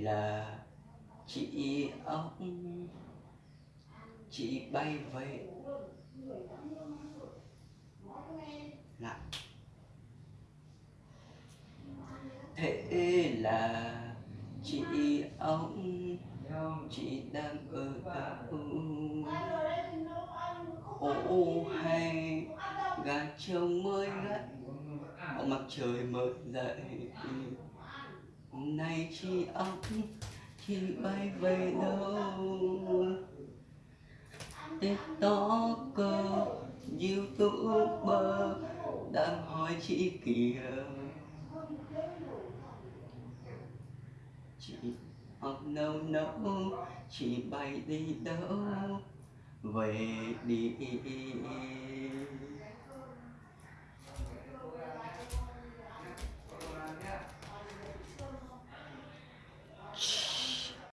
là chị ông. Chị bay về. Lại thế là chị ông. Chị đang ở đâu? Ô hay. Gà trông mới gắt mặt trời mới dậy này chị ông chị bay về đâu? Tiktoker youtuber đang hỏi chị kìa. Chị học nâu nâu chị bay đi đâu? Về đi.